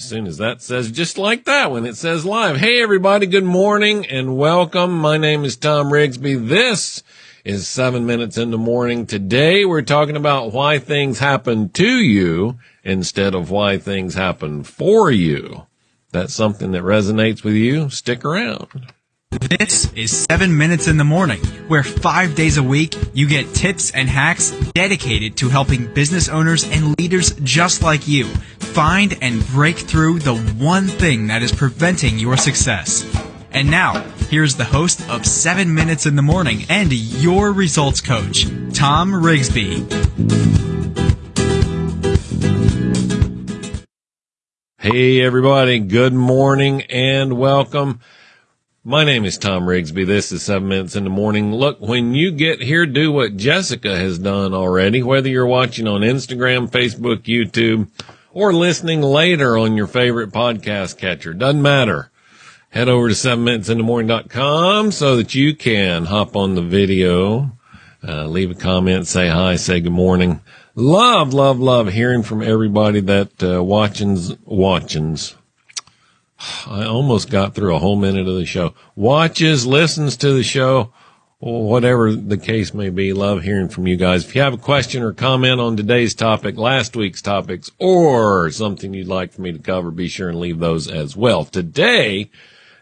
As soon as that says just like that when it says live. Hey everybody, good morning and welcome. My name is Tom Rigsby. This is seven minutes in the morning. Today we're talking about why things happen to you instead of why things happen for you. That's something that resonates with you. Stick around. This is 7 Minutes in the Morning, where five days a week you get tips and hacks dedicated to helping business owners and leaders just like you find and break through the one thing that is preventing your success. And now, here's the host of 7 Minutes in the Morning and your results coach, Tom Rigsby. Hey everybody, good morning and welcome. My name is Tom Rigsby. This is seven minutes in the morning. Look, when you get here, do what Jessica has done already, whether you're watching on Instagram, Facebook, YouTube, or listening later on your favorite podcast catcher. Doesn't matter. Head over to seven minutes in the morning.com so that you can hop on the video, uh, leave a comment, say hi, say good morning. Love, love, love hearing from everybody that, uh, watchings, watchings I almost got through a whole minute of the show. Watches, listens to the show, whatever the case may be. Love hearing from you guys. If you have a question or comment on today's topic, last week's topics, or something you'd like for me to cover, be sure and leave those as well. Today,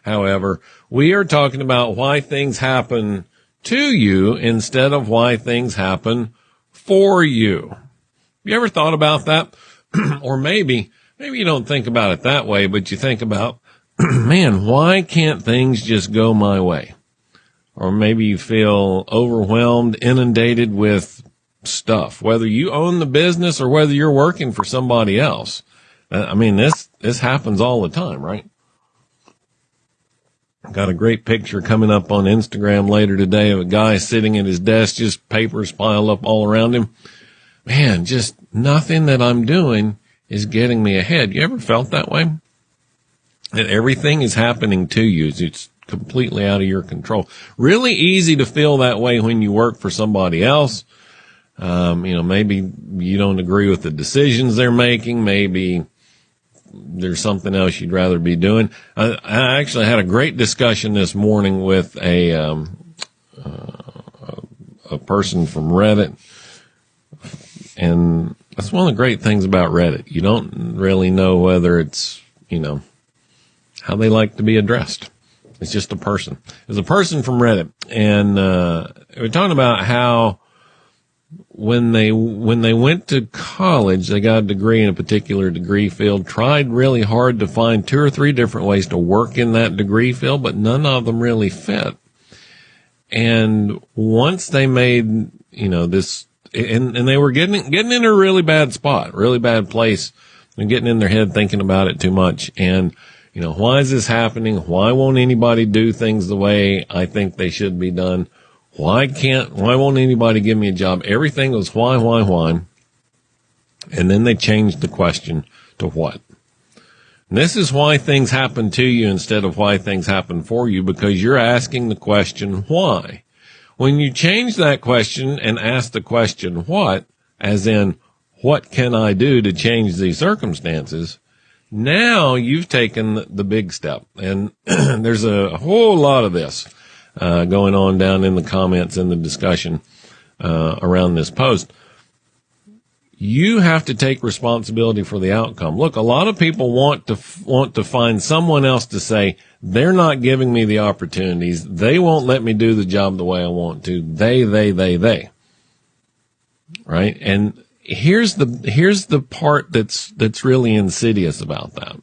however, we are talking about why things happen to you instead of why things happen for you. You ever thought about that? or maybe maybe you don't think about it that way, but you think about, man, why can't things just go my way? Or maybe you feel overwhelmed, inundated with stuff, whether you own the business or whether you're working for somebody else. Uh, I mean, this, this happens all the time, right? Got a great picture coming up on Instagram later today of a guy sitting at his desk, just papers piled up all around him. Man, just nothing that I'm doing is getting me ahead. You ever felt that way? That everything is happening to you. It's completely out of your control. Really easy to feel that way when you work for somebody else. Um, you know, maybe you don't agree with the decisions they're making. Maybe there's something else you'd rather be doing. I, I actually had a great discussion this morning with a, um, uh, a person from Reddit and that's one of the great things about Reddit. You don't really know whether it's, you know, how they like to be addressed. It's just a person. It's a person from Reddit. And, uh, we're talking about how when they, when they went to college, they got a degree in a particular degree field, tried really hard to find two or three different ways to work in that degree field, but none of them really fit. And once they made, you know, this and, and they were getting, getting in a really bad spot, really bad place and getting in their head thinking about it too much. And, you know, why is this happening? Why won't anybody do things the way I think they should be done? Why can't, why won't anybody give me a job? Everything was why, why, why. And then they changed the question to what? And this is why things happen to you instead of why things happen for you because you're asking the question why. When you change that question and ask the question what, as in, what can I do to change these circumstances? Now you've taken the big step and there's a whole lot of this, uh, going on down in the comments in the discussion, uh, around this post. You have to take responsibility for the outcome. Look, a lot of people want to, want to find someone else to say, they're not giving me the opportunities. They won't let me do the job the way I want to. They, they, they, they. Right. And here's the, here's the part that's, that's really insidious about that.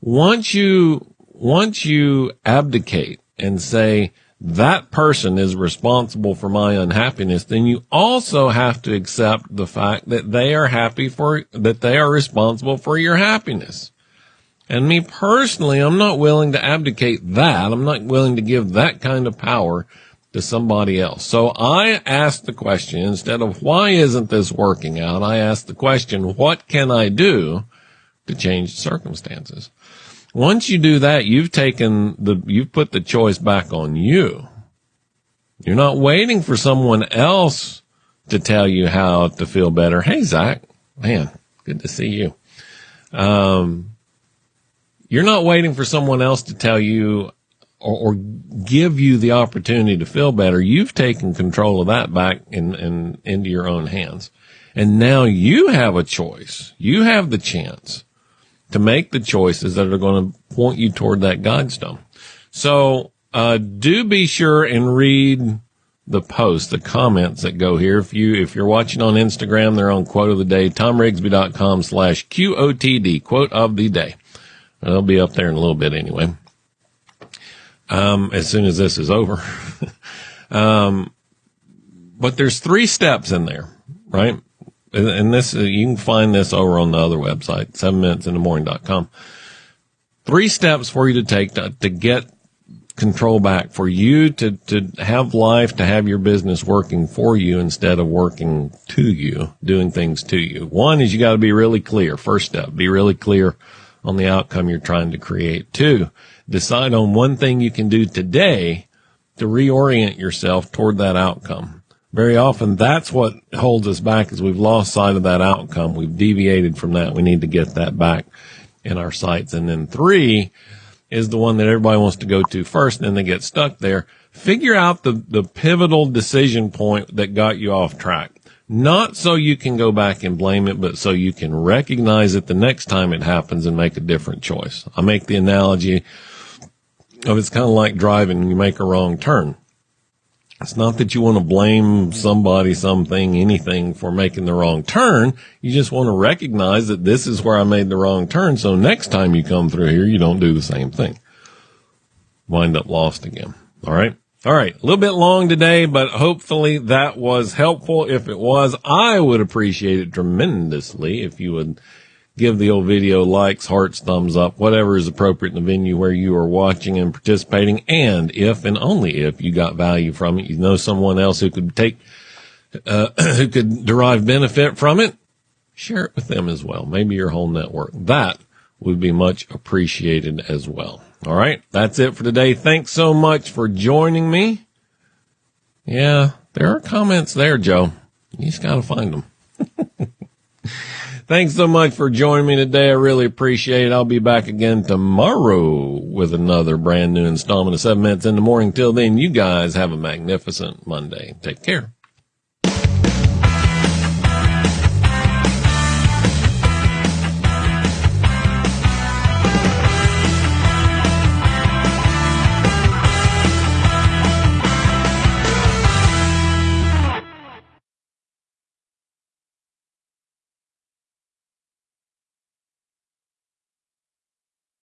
Once you, once you abdicate and say, that person is responsible for my unhappiness, then you also have to accept the fact that they are happy for, that they are responsible for your happiness. And me personally, I'm not willing to abdicate that. I'm not willing to give that kind of power to somebody else. So I ask the question instead of why isn't this working out? I ask the question, what can I do to change the circumstances? Once you do that, you've taken the, you've put the choice back on you. You're not waiting for someone else to tell you how to feel better. Hey, Zach, man, good to see you. Um, You're not waiting for someone else to tell you or, or give you the opportunity to feel better. You've taken control of that back in, in, into your own hands. And now you have a choice. You have the chance to make the choices that are going to point you toward that Godstone. So, uh, do be sure and read the posts, the comments that go here. If you, if you're watching on Instagram, they're on quote of the day, tomrigsby.com slash QOTD, quote of the day. They'll be up there in a little bit anyway. Um, as soon as this is over. um, but there's three steps in there, right? and this you can find this over on the other website, seven minutes in the morning.com. Three steps for you to take to, to get control back, for you to, to have life, to have your business working for you instead of working to you, doing things to you. One is you got to be really clear. First step, be really clear on the outcome you're trying to create. Two, decide on one thing you can do today to reorient yourself toward that outcome very often that's what holds us back is we've lost sight of that outcome. We've deviated from that. We need to get that back in our sights. And then three is the one that everybody wants to go to first and then they get stuck there. Figure out the, the pivotal decision point that got you off track. Not so you can go back and blame it, but so you can recognize it the next time it happens and make a different choice. I make the analogy of it's kind of like driving you make a wrong turn it's not that you want to blame somebody, something, anything for making the wrong turn. You just want to recognize that this is where I made the wrong turn. So next time you come through here, you don't do the same thing. Wind up lost again. All right. All right. A little bit long today, but hopefully that was helpful. If it was, I would appreciate it tremendously if you would give the old video likes, hearts, thumbs up, whatever is appropriate in the venue where you are watching and participating. And if and only if you got value from it, you know someone else who could take, uh, who could derive benefit from it, share it with them as well. Maybe your whole network. That would be much appreciated as well. All right. That's it for today. Thanks so much for joining me. Yeah, there are comments there, Joe. You just got to find them. Thanks so much for joining me today. I really appreciate it. I'll be back again tomorrow with another brand new installment of seven minutes in the morning. Till then, you guys have a magnificent Monday. Take care.